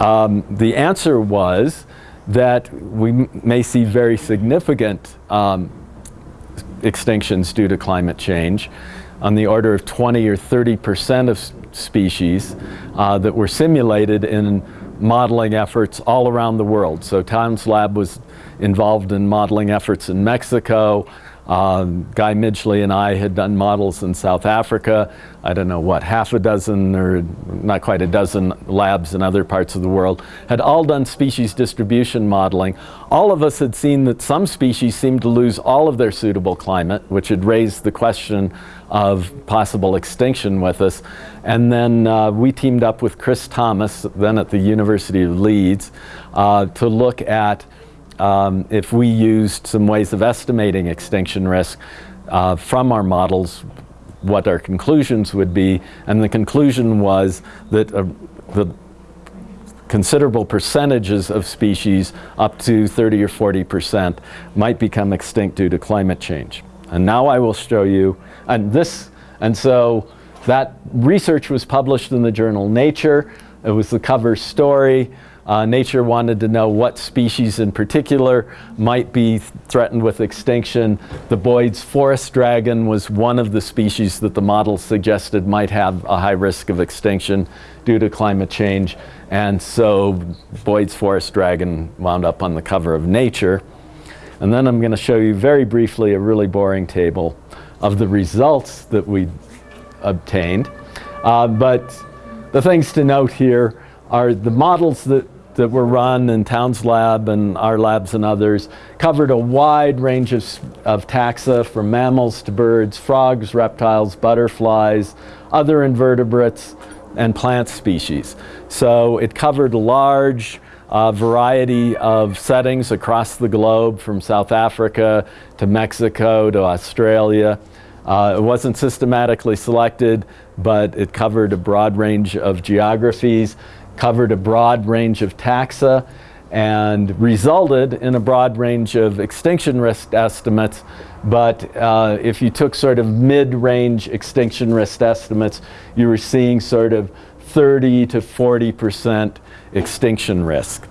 Um, the answer was that we may see very significant um, extinctions due to climate change on the order of 20 or 30 percent of species uh, that were simulated in modeling efforts all around the world. So Town's Lab was involved in modeling efforts in Mexico, um, Guy Midgley and I had done models in South Africa. I don't know what, half a dozen or not quite a dozen labs in other parts of the world had all done species distribution modeling. All of us had seen that some species seemed to lose all of their suitable climate, which had raised the question of possible extinction with us. And then uh, we teamed up with Chris Thomas, then at the University of Leeds, uh, to look at um, if we used some ways of estimating extinction risk uh, from our models, what our conclusions would be. And the conclusion was that uh, the considerable percentages of species, up to 30 or 40 percent, might become extinct due to climate change. And now I will show you, and this, and so that research was published in the journal Nature. It was the cover story. Uh, nature wanted to know what species in particular might be threatened with extinction. The Boyd's forest dragon was one of the species that the model suggested might have a high risk of extinction due to climate change. And so Boyd's forest dragon wound up on the cover of Nature. And then I'm going to show you very briefly a really boring table of the results that we obtained. Uh, but the things to note here are the models that that were run in Town's Lab and our labs and others covered a wide range of, of taxa from mammals to birds, frogs, reptiles, butterflies, other invertebrates, and plant species. So it covered a large uh, variety of settings across the globe from South Africa to Mexico to Australia. Uh, it wasn't systematically selected, but it covered a broad range of geographies covered a broad range of taxa and resulted in a broad range of extinction risk estimates. But uh, if you took sort of mid-range extinction risk estimates, you were seeing sort of 30 to 40% extinction risk.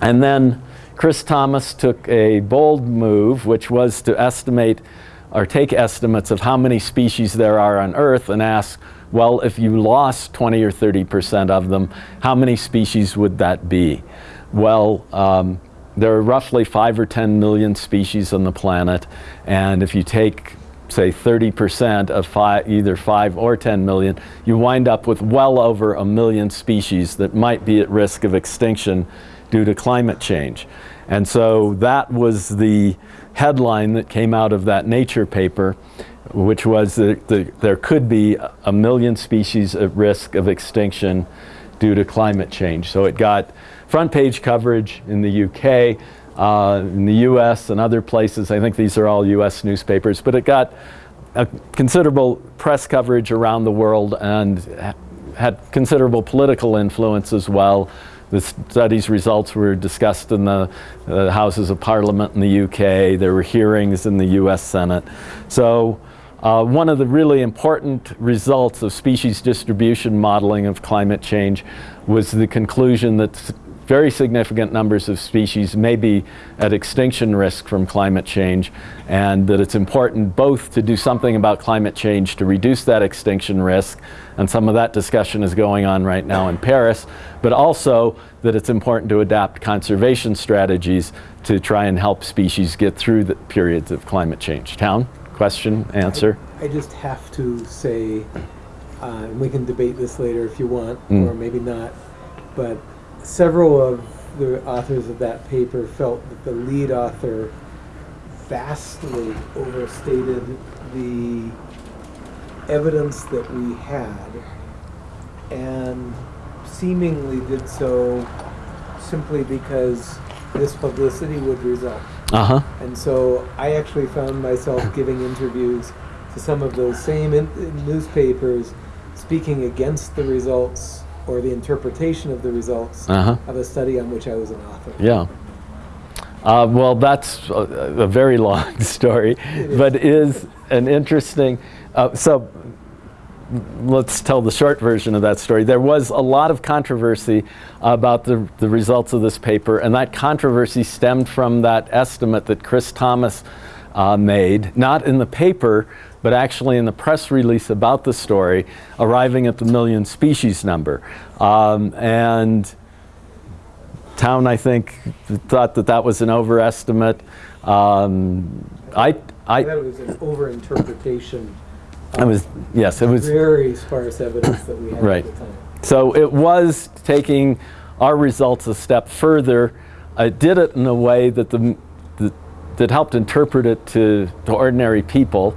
And then Chris Thomas took a bold move, which was to estimate or take estimates of how many species there are on Earth and ask, well, if you lost 20 or 30% of them, how many species would that be? Well, um, there are roughly 5 or 10 million species on the planet, and if you take say 30% of five, either 5 or 10 million, you wind up with well over a million species that might be at risk of extinction due to climate change. And so that was the headline that came out of that Nature paper which was that the, there could be a million species at risk of extinction due to climate change. So it got front page coverage in the UK, uh, in the US and other places. I think these are all US newspapers, but it got considerable press coverage around the world and had considerable political influence as well. The study's results were discussed in the uh, Houses of Parliament in the UK. There were hearings in the US Senate. So uh, one of the really important results of species distribution modeling of climate change was the conclusion that very significant numbers of species may be at extinction risk from climate change and that it's important both to do something about climate change to reduce that extinction risk and some of that discussion is going on right now in Paris but also that it's important to adapt conservation strategies to try and help species get through the periods of climate change. Town? Question, answer? I, I just have to say, uh, and we can debate this later if you want, Mm. or maybe not, but several of the authors of that paper felt that the lead author vastly overstated the evidence that we had and seemingly did so simply because this publicity would result. Uh-huh. And so I actually found myself giving interviews to some of those same newspapers speaking against the results or the interpretation of the results Uh-huh. of a study on which I was an author. Yeah. Uh, well, that's a, a very long story, It is. but is an interesting. Uh, so, let's tell the short version of that story. There was a lot of controversy about the, the results of this paper, and that controversy stemmed from that estimate that Chris Thomas uh, made, not in the paper, but actually in the press release about the story, arriving at the million species number. Um, and Town, I think, thought that that was an overestimate. Um, I, I, That was an overinterpretation. I was, yes, it was. Very sparse evidence that we had Right. at the time. So it was taking our results a step further. I did it in a way that, the, that, that helped interpret it to, to ordinary people.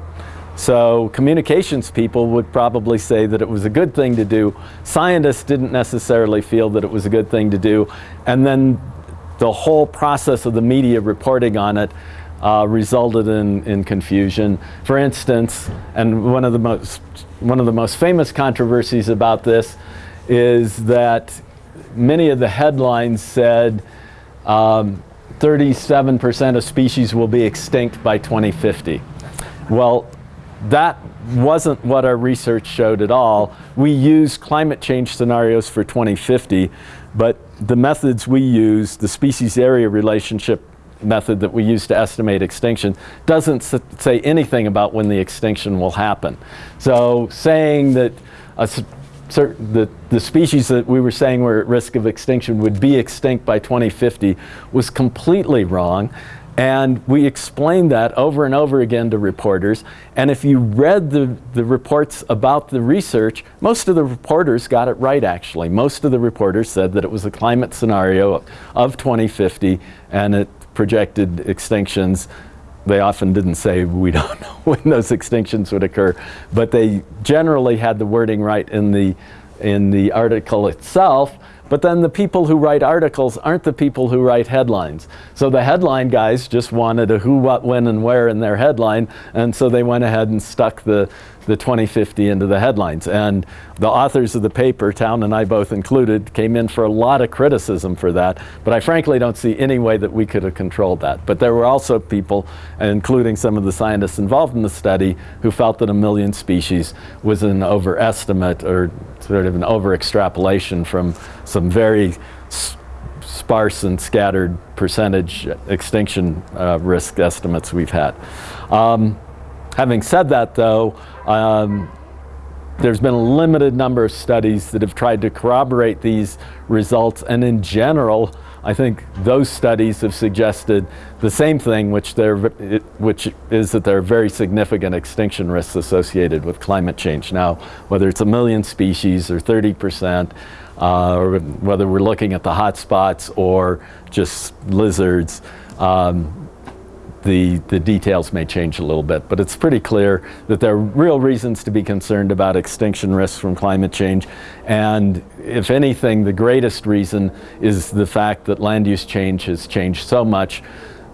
So communications people would probably say that it was a good thing to do. Scientists didn't necessarily feel that it was a good thing to do. And then the whole process of the media reporting on it uh, resulted in, in confusion. For instance, and one of the most one of the most famous controversies about this is that many of the headlines said 37% of species will be extinct by 2050. Well, that wasn't what our research showed at all. We used climate change scenarios for 2050, but the methods we use, the species area relationship method that we use to estimate extinction, doesn't say anything about when the extinction will happen. So saying that a s- cer- the, the species that we were saying were at risk of extinction would be extinct by 2050 was completely wrong. And we explained that over and over again to reporters. And if you read the, the reports about the research, most of the reporters got it right, actually. Most of the reporters said that it was a climate scenario of 2050 and it projected extinctions. They often didn't say we don't know when those extinctions would occur, but they generally had the wording right in the, in the article itself. But then the people who write articles aren't the people who write headlines. So the headline guys just wanted a who, what, when, and where in their headline, and so they went ahead and stuck the, the 2050 into the headlines. And the authors of the paper, Town and I both included, came in for a lot of criticism for that. But I frankly don't see any way that we could have controlled that. But there were also people, including some of the scientists involved in the study, who felt that a million species was an overestimate or sort of an over extrapolation from some very sparse and scattered percentage extinction uh, risk estimates we've had. Um, having said that, though, um, there's been a limited number of studies that have tried to corroborate these results, and in general, I think those studies have suggested the same thing, which, which is that there are very significant extinction risks associated with climate change. Now, whether it's a million species or 30 percent, uh, or whether we're looking at the hot spots or just lizards, um, the, the details may change a little bit, but it's pretty clear that there are real reasons to be concerned about extinction risks from climate change. And if anything, the greatest reason is the fact that land use change has changed so much.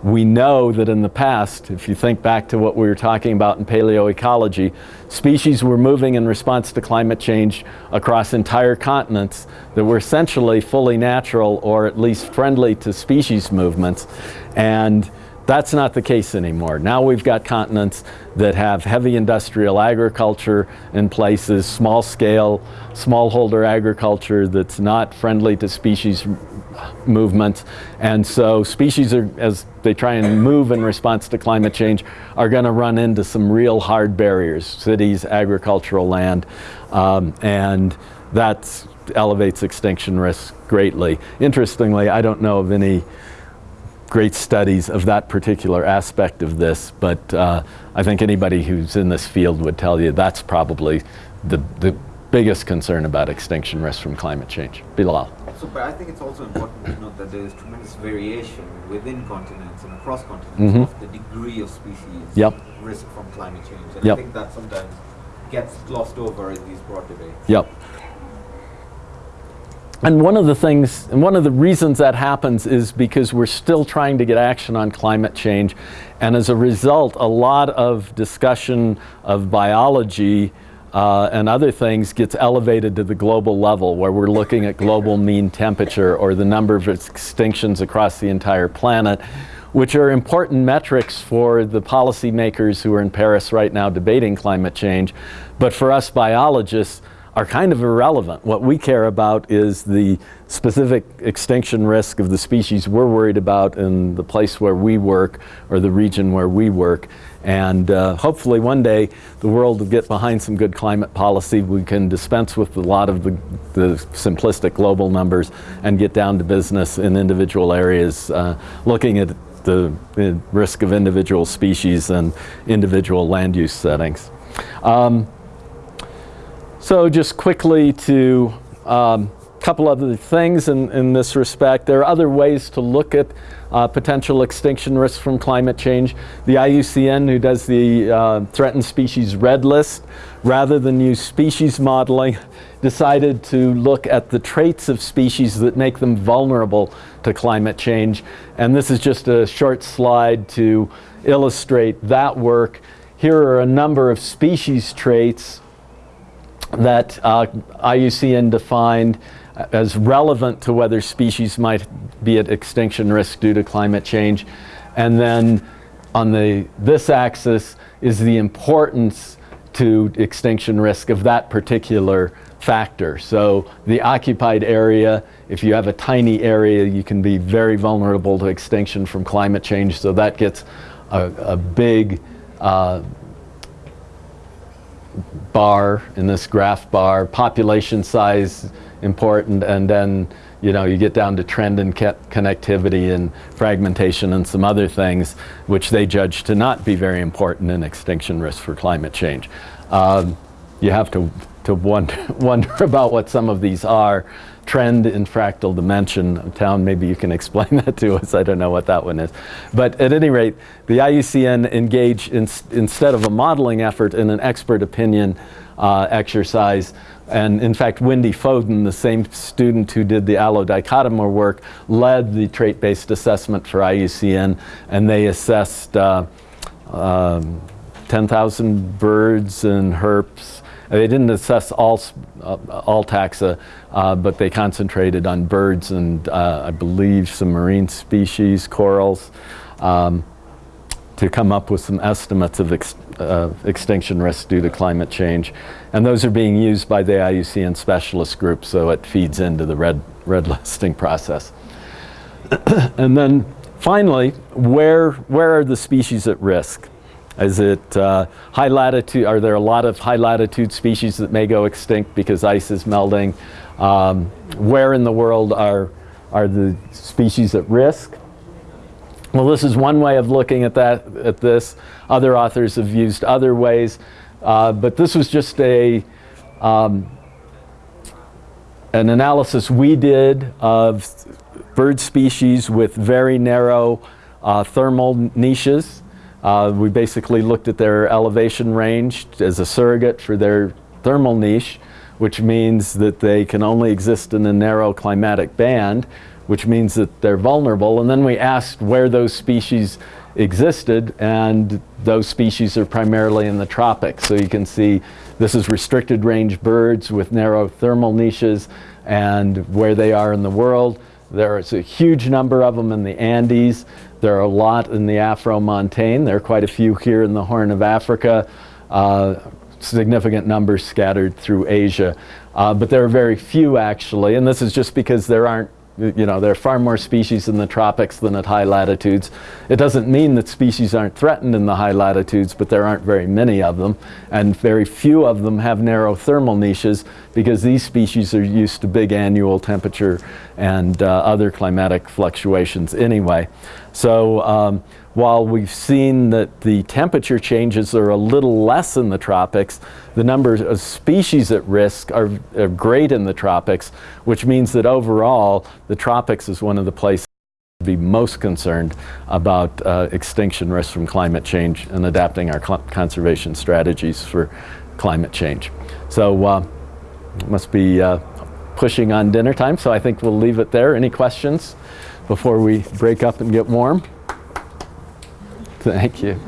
We know that in the past, if you think back to what we were talking about in paleoecology, species were moving in response to climate change across entire continents that were essentially fully natural or at least friendly to species movements. And that's not the case anymore. Now we've got continents that have heavy industrial agriculture in places, small scale, smallholder agriculture that's not friendly to species movements. And so species are, as they try and move in response to climate change, are going to run into some real hard barriers, cities, agricultural land, um, and that elevates extinction risk greatly. Interestingly, I don't know of any great studies of that particular aspect of this, but uh, I think anybody who's in this field would tell you that's probably the, the biggest concern about extinction risk from climate change. Bilal. So, but I think it's also important to note that there is tremendous variation within continents and across continents Mhm. of the degree of species Yep. risk from climate change. And Yep. I think that sometimes gets glossed over in these broad debates. Yep. And one of the things, and one of the reasons that happens is because we're still trying to get action on climate change. And as a result, a lot of discussion of biology uh, and other things gets elevated to the global level where we're looking at global mean temperature or the number of extinctions across the entire planet which are important metrics for the policymakers who are in Paris right now debating climate change. But for us biologists, are kind of irrelevant. What we care about is the specific extinction risk of the species we're worried about in the place where we work or the region where we work. And uh, hopefully one day the world will get behind some good climate policy. We can dispense with a lot of the, the simplistic global numbers and get down to business in individual areas, uh, looking at the, the risk of individual species and individual land use settings. Um, so just quickly to a um, couple other things in, in this respect. There are other ways to look at uh, potential extinction risks from climate change. The IUCN, who does the uh, threatened species red list, rather than use species modeling, decided to look at the traits of species that make them vulnerable to climate change. And this is just a short slide to illustrate that work. Here are a number of species traits that uh, IUCN defined as relevant to whether species might be at extinction risk due to climate change. And then on the, this axis is the importance to extinction risk of that particular factor. So the occupied area, if you have a tiny area, you can be very vulnerable to extinction from climate change. So that gets a, a big uh, bar in this graph bar, population size important, and then you know you get down to trend and connectivity and fragmentation and some other things which they judge to not be very important in extinction risk for climate change. Um, you have to, to wonder, wonder about what some of these are trend in fractal dimension. Town, maybe you can explain that to us. I don't know what that one is. But at any rate, the IUCN engaged in, instead of a modeling effort in an expert opinion uh, exercise. And in fact, Wendy Foden, the same student who did the Aloe dichotoma work, led the trait-based assessment for IUCN, and they assessed uh, um, 10,000 birds and herps they didn't assess all, uh, all taxa, uh, but they concentrated on birds and uh, I believe some marine species, corals, um, to come up with some estimates of ex uh, extinction risk due to climate change. And those are being used by the IUCN specialist group, so it feeds into the red, red listing process. and then finally, where, where are the species at risk? Is it uh, high latitude, are there a lot of high latitude species that may go extinct because ice is melting? Um, where in the world are, are the species at risk? Well, this is one way of looking at that, at this. Other authors have used other ways, uh, but this was just a, um, an analysis we did of bird species with very narrow uh, thermal niches. Uh, we basically looked at their elevation range as a surrogate for their thermal niche, which means that they can only exist in a narrow climatic band, which means that they're vulnerable. And then we asked where those species existed, and those species are primarily in the tropics. So you can see this is restricted range birds with narrow thermal niches and where they are in the world. There's a huge number of them in the Andes. There are a lot in the Afro-Montane. There are quite a few here in the Horn of Africa. Uh, significant numbers scattered through Asia. Uh, but there are very few actually, and this is just because there aren't you know, there are far more species in the tropics than at high latitudes. It doesn't mean that species aren't threatened in the high latitudes, but there aren't very many of them. And very few of them have narrow thermal niches because these species are used to big annual temperature and uh, other climatic fluctuations anyway. So um, while we've seen that the temperature changes are a little less in the tropics, the number of species at risk are, are great in the tropics, which means that overall, the tropics is one of the places to be most concerned about uh, extinction risk from climate change and adapting our conservation strategies for climate change. So uh, must be uh, pushing on dinner time, so I think we'll leave it there. Any questions before we break up and get warm? Thank you.